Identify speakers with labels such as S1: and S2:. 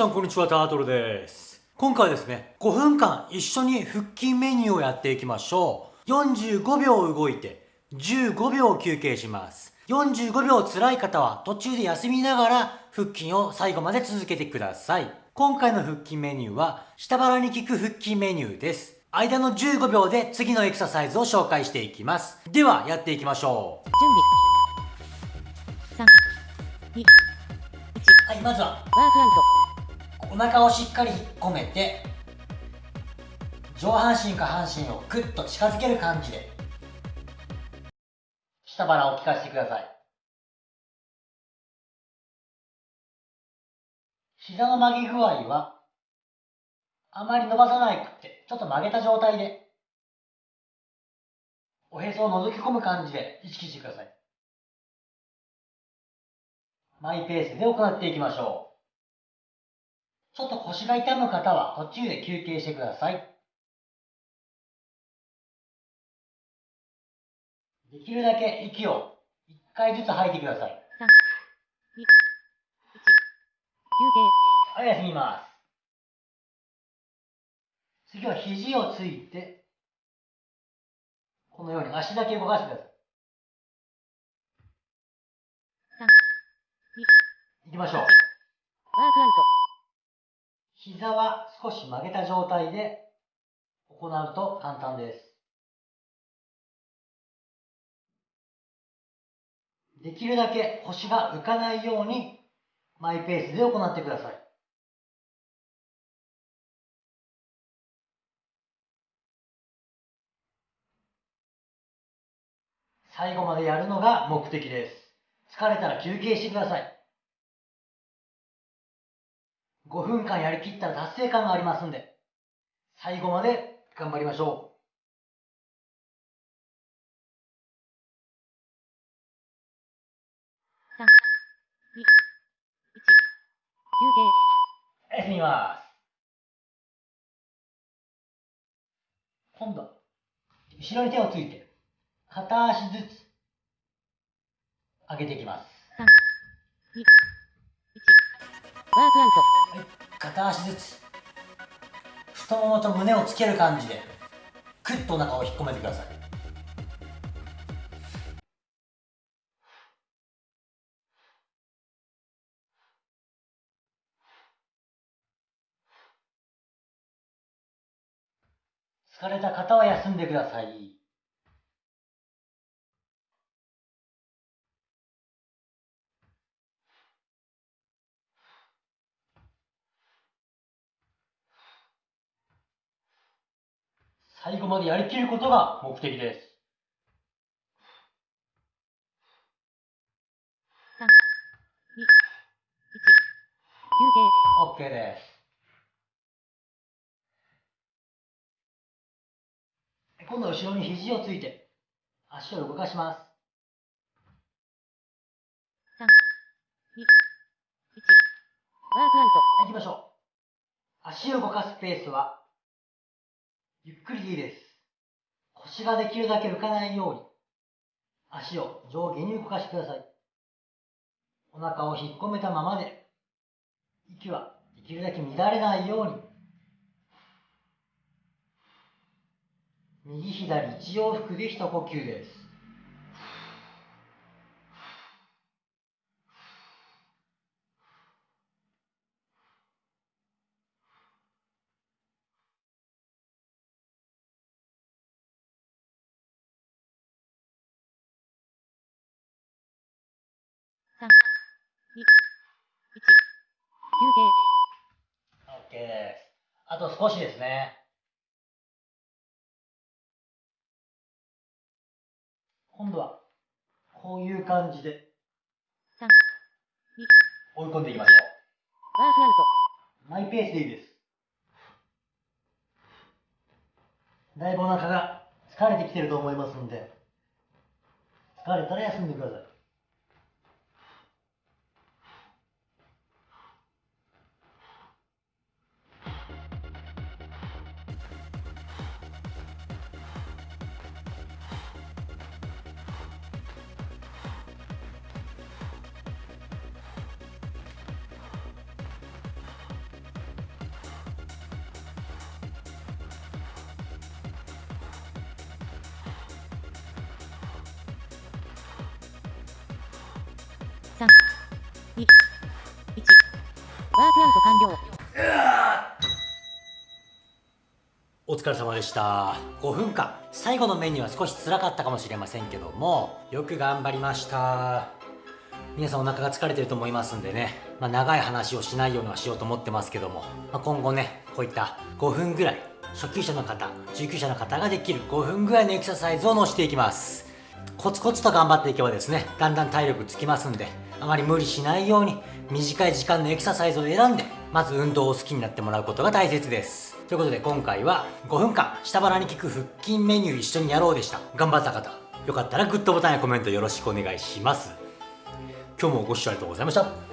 S1: さんこんにちは、タートルです。今回はですね、5分間一緒に腹筋メニューをやっていきましょう。45秒動いて、15秒休憩します。45秒辛い方は途中で休みながら腹筋を最後まで続けてください。今回の腹筋メニューは、下腹に効く腹筋メニューです。間の15秒で次のエクササイズを紹介していきます。では、やっていきましょう。
S2: 準備3 2 1
S1: はい、まずは、
S2: ワークアウト
S1: お腹をしっかり引っ込めて上半身下半身をグッと近づける感じで下腹を効かせてください。膝の曲げ具合はあまり伸ばさないくってちょっと曲げた状態でおへそを覗き込む感じで意識してください。マイペースで行っていきましょう。ちょっと腰が痛む方は途中で休憩してください。できるだけ息を1回ずつ吐いてください。
S2: 3 2 1休
S1: はい、休みます。次は肘をついて、このように足だけ動かしてください。
S2: 憩3
S1: 行きましょう。
S2: ワークアウト
S1: 膝は少し曲げた状態で行うと簡単です。できるだけ腰が浮かないようにマイペースで行ってください。最後までやるのが目的です。疲れたら休憩してください。5分間やりきったら達成感がありますんで、最後まで頑張りましょ
S2: 3 2 1休憩
S1: う。休みます。今度は、後ろに手をついて、片足ずつ、上げていきます。
S2: 3 2 1ワークアウト
S1: はい、片足ずつ、太ももと胸をつける感じで、クッとお腹を引っ込めてください。疲れた方は休んでください。最後までやりきることが目的です。
S2: 3 2 1休憩
S1: OK です。今度は後ろに肘をついて、足を動かします。
S2: 3 2 1ワークアウト
S1: はい、行きましょう。足を動かすペースは、ゆっくりでいいです。腰ができるだけ浮かないように、足を上下に動かしてください。お腹を引っ込めたままで、息はできるだけ乱れないように、右左一往復で一呼吸です。
S2: 3 2 1休憩
S1: OK です。あと少しですね。今度は、こういう感じで
S2: 3 2
S1: 追い込んでいきましょ
S2: ワークアウト
S1: う。マイペースでいいです。だいぶお腹が疲れてきてると思いますんで、疲れたら休んでください。
S2: 3、2、1。ワークアウト完了。
S1: お疲れ様でした。5分間。最後のメニューは少し辛かったかもしれませんけどもよく頑張りました。皆さんお腹が疲れてると思いますんでね、まあ、長い話をしないようにはしようと思ってますけども、まあ、今後ねこういった5分ぐらい初級者の方中級者の方ができる5分ぐらいのエクササイズを載せていきます。コツコツと頑張っていけばですねだんだん体力つきますんであまり無理しないように短い時間のエクササイズを選んでまず運動を好きになってもらうことが大切です。ということで今回は5分間下腹に効く腹筋メニュー一緒にやろうでした。頑張った方よかったらグッドボタンやコメントよろしくお願いします。今日もご視聴ありがとうございました。